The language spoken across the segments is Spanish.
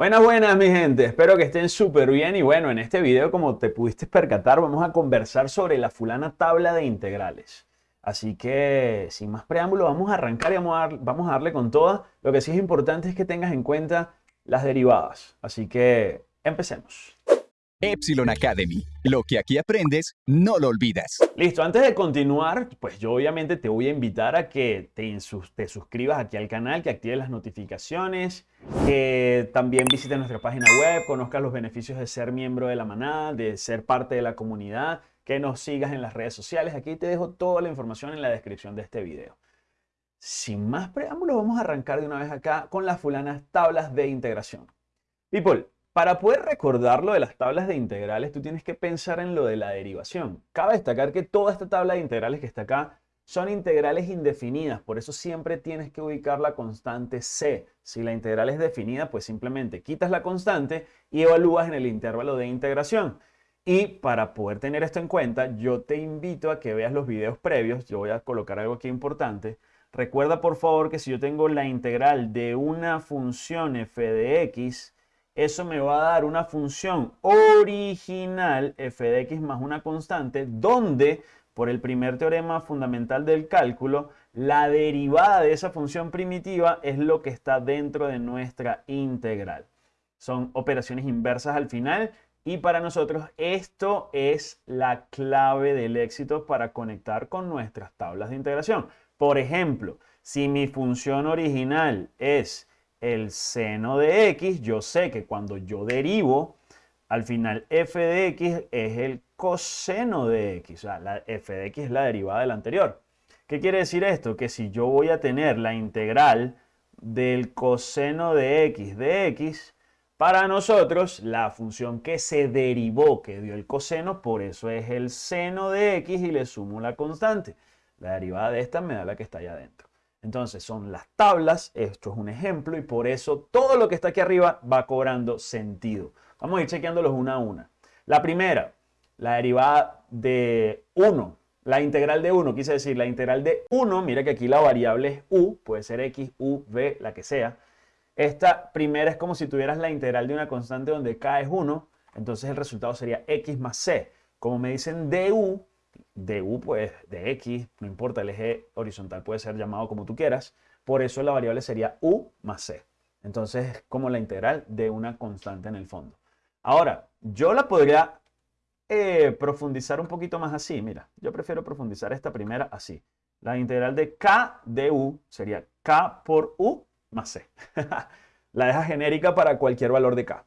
Buenas, buenas mi gente, espero que estén súper bien y bueno, en este video como te pudiste percatar vamos a conversar sobre la fulana tabla de integrales. Así que sin más preámbulo vamos a arrancar y vamos a, vamos a darle con toda. Lo que sí es importante es que tengas en cuenta las derivadas, así que empecemos. Epsilon Academy. Lo que aquí aprendes, no lo olvidas. Listo, antes de continuar, pues yo obviamente te voy a invitar a que te, suscribas aquí al canal, que actives las notificaciones, que también visites nuestra página web, conozcas los beneficios de ser miembro de la manada, de ser parte de la comunidad, que nos sigas en las redes sociales. Aquí te dejo toda la información en la descripción de este video. Sin más preámbulos, vamos a arrancar de una vez acá con las fulanas tablas de integración. People, para poder recordar lo de las tablas de integrales, tú tienes que pensar en lo de la derivación. Cabe destacar que toda esta tabla de integrales que está acá son integrales indefinidas, por eso siempre tienes que ubicar la constante c. Si la integral es definida, pues simplemente quitas la constante y evalúas en el intervalo de integración. Y para poder tener esto en cuenta, yo te invito a que veas los videos previos. Yo voy a colocar algo aquí importante. Recuerda por favor que si yo tengo la integral de una función f de x, eso me va a dar una función original f de x más una constante donde por el primer teorema fundamental del cálculo la derivada de esa función primitiva es lo que está dentro de nuestra integral. Son operaciones inversas al final y para nosotros esto es la clave del éxito para conectar con nuestras tablas de integración. Por ejemplo, si mi función original es el seno de x, yo sé que cuando yo derivo, al final f de x es el coseno de x. O sea, la f de x es la derivada del anterior. ¿Qué quiere decir esto? Que si yo voy a tener la integral del coseno de x de x, para nosotros la función que se derivó, que dio el coseno, por eso es el seno de x y le sumo la constante. La derivada de esta me da la que está allá adentro. Entonces son las tablas, esto es un ejemplo y por eso todo lo que está aquí arriba va cobrando sentido. Vamos a ir chequeándolos una a una. La primera, la derivada de 1, la integral de 1, quise decir la integral de 1, mira que aquí la variable es u, puede ser x, u, v, la que sea. Esta primera es como si tuvieras la integral de una constante donde k es 1, entonces el resultado sería x más c. Como me dicen du, de u, pues de x, no importa, el eje horizontal puede ser llamado como tú quieras, por eso la variable sería u más c. Entonces es como la integral de una constante en el fondo. Ahora, yo la podría eh, profundizar un poquito más así, mira, yo prefiero profundizar esta primera así. La integral de k de u sería k por u más c. la deja genérica para cualquier valor de k.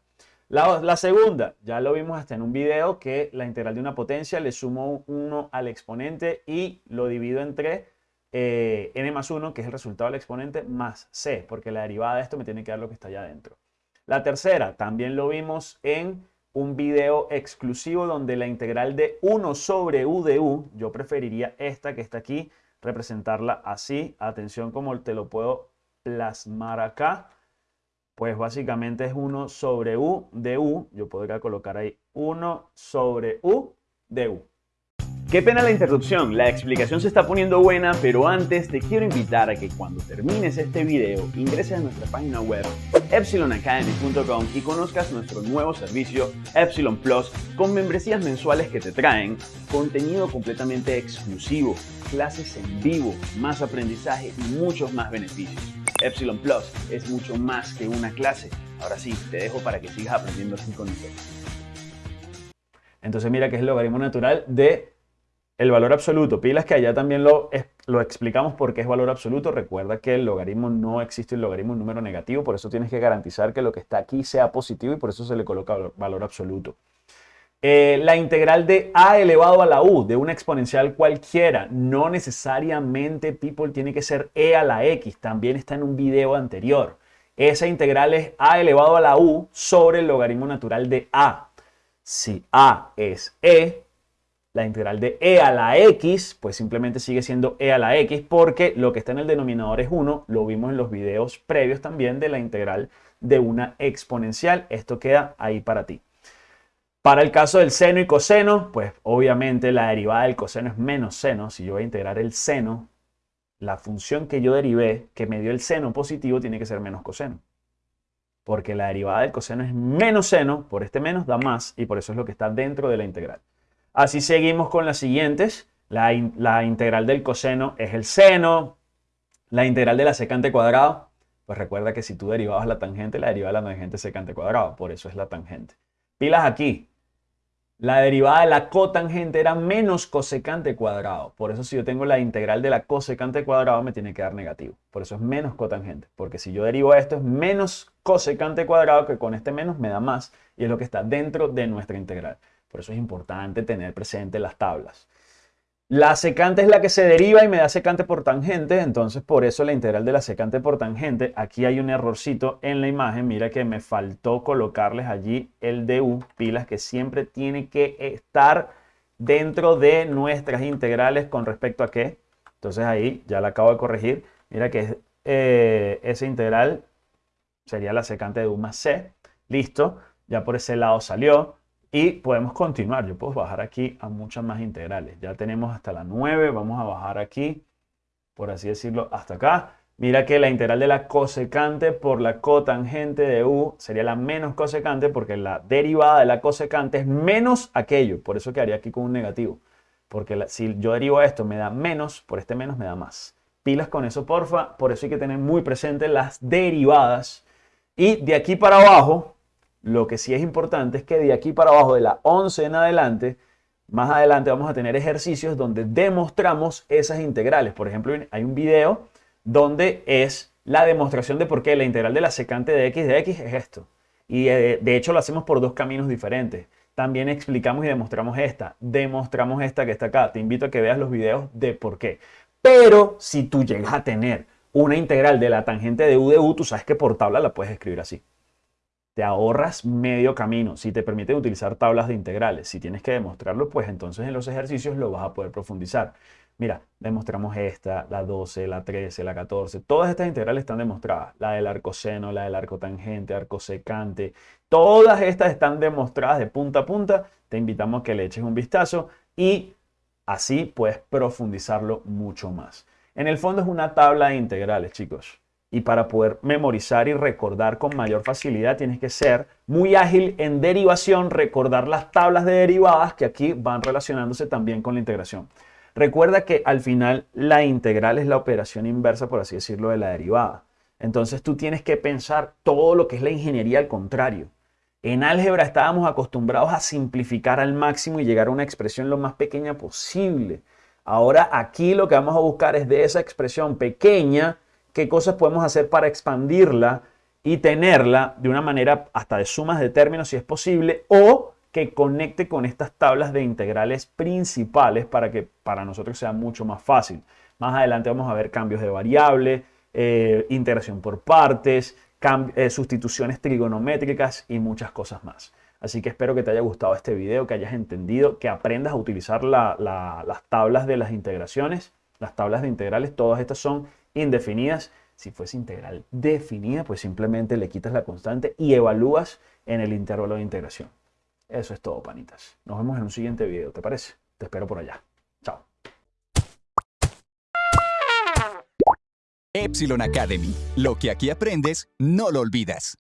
La, segunda, ya lo vimos hasta en un video, que la integral de una potencia le sumo 1 al exponente y lo divido entre eh, n más 1, que es el resultado del exponente, más c, porque la derivada de esto me tiene que dar lo que está allá adentro. La tercera, también lo vimos en un video exclusivo donde la integral de 1 sobre u de u, yo preferiría esta que está aquí, representarla así. Atención como te lo puedo plasmar acá pues básicamente es 1 sobre u de u. Yo podría colocar ahí 1 sobre u de u. Qué pena la interrupción, la explicación se está poniendo buena, pero antes te quiero invitar a que cuando termines este video ingreses a nuestra página web epsilonacademy.com y conozcas nuestro nuevo servicio Epsilon Plus con membresías mensuales que te traen contenido completamente exclusivo, clases en vivo, más aprendizaje y muchos más beneficios. Epsilon Plus es mucho más que una clase. Ahora sí, te dejo para que sigas aprendiendo así con. Entonces mira que es el logaritmo natural de el valor absoluto. Pilas que allá también lo, lo explicamos porque es valor absoluto. Recuerda que el logaritmo no existe el logaritmo un número negativo, por eso tienes que garantizar que lo que está aquí sea positivo y por eso se le coloca valor absoluto. Eh, la integral de a elevado a la u de una exponencial cualquiera, no necesariamente, people, tiene que ser e a la x, también está en un video anterior. Esa integral es a elevado a la u sobre el logaritmo natural de a. Si a es e, la integral de e a la x, pues simplemente sigue siendo e a la x porque lo que está en el denominador es 1, lo vimos en los videos previos también de la integral de una exponencial. Esto queda ahí para ti. Para el caso del seno y coseno, pues obviamente la derivada del coseno es menos seno. Si yo voy a integrar el seno, la función que yo derivé, que me dio el seno positivo, tiene que ser menos coseno. porque la derivada del coseno es menos seno, por este menos da más, y por eso es lo que está dentro de la integral. Así seguimos con las siguientes. La, la integral del coseno es el seno, la integral de la secante cuadrado, pues recuerda que si tú derivabas la tangente, la derivada de la tangente es secante cuadrado, por eso es la tangente. Pilas aquí, la derivada de la cotangente era menos cosecante cuadrado. Por eso si yo tengo la integral de la cosecante cuadrado me tiene que dar negativo. Por eso es menos cotangente. Porque si yo derivo esto es menos cosecante cuadrado que con este menos me da más. Y es lo que está dentro de nuestra integral. Por eso es importante tener presente las tablas. La secante es la que se deriva y me da secante por tangente, entonces por eso la integral de la secante por tangente, aquí hay un errorcito en la imagen, mira que me faltó colocarles allí el du, pilas que siempre tiene que estar dentro de nuestras integrales con respecto a qué. Entonces ahí ya la acabo de corregir, mira que eh, esa integral sería la secante de u más c, listo, ya por ese lado salió. Y podemos continuar. Yo puedo bajar aquí a muchas más integrales. Ya tenemos hasta la 9. Vamos a bajar aquí, por así decirlo, hasta acá. Mira que la integral de la cosecante por la cotangente de u sería la menos cosecante porque la derivada de la cosecante es menos aquello. Por eso quedaría aquí con un negativo. Porque si yo derivo esto me da menos, por este menos me da más. Pilas con eso, porfa. Por eso hay que tener muy presente las derivadas. Y de aquí para abajo, lo que sí es importante es que de aquí para abajo, de la 11 en adelante, más adelante vamos a tener ejercicios donde demostramos esas integrales. Por ejemplo, hay un video donde es la demostración de por qué la integral de la secante de x de x es esto. Y de hecho lo hacemos por dos caminos diferentes. También explicamos y demostramos esta. Demostramos esta que está acá. Te invito a que veas los videos de por qué. Pero si tú llegas a tener una integral de la tangente de u de u, tú sabes que por tabla la puedes escribir así te ahorras medio camino. Si te permiten utilizar tablas de integrales, si tienes que demostrarlo, pues entonces en los ejercicios lo vas a poder profundizar. Mira, demostramos esta, la 12, la 13, la 14. Todas estas integrales están demostradas. La del arcoseno, la del arcotangente, arcosecante. Todas estas están demostradas de punta a punta. Te invitamos a que le eches un vistazo y así puedes profundizarlo mucho más. En el fondo es una tabla de integrales, chicos y para poder memorizar y recordar con mayor facilidad tienes que ser muy ágil en derivación, recordar las tablas de derivadas que aquí van relacionándose también con la integración. Recuerda que al final la integral es la operación inversa, por así decirlo, de la derivada. Entonces tú tienes que pensar todo lo que es la ingeniería al contrario. En álgebra estábamos acostumbrados a simplificar al máximo y llegar a una expresión lo más pequeña posible. Ahora aquí lo que vamos a buscar es de esa expresión pequeña qué cosas podemos hacer para expandirla y tenerla de una manera hasta de sumas de términos si es posible o que conecte con estas tablas de integrales principales para que para nosotros sea mucho más fácil. Más adelante vamos a ver cambios de variable, eh, integración por partes, eh, sustituciones trigonométricas y muchas cosas más. Así que espero que te haya gustado este video, que hayas entendido, que aprendas a utilizar las tablas de las integraciones, las tablas de integrales, todas estas son indefinidas. Si fuese integral definida, pues simplemente le quitas la constante y evalúas en el intervalo de integración. Eso es todo, panitas. Nos vemos en un siguiente video, ¿te parece? Te espero por allá. Chao. Epsilon Academy. Lo que aquí aprendes, no lo olvidas.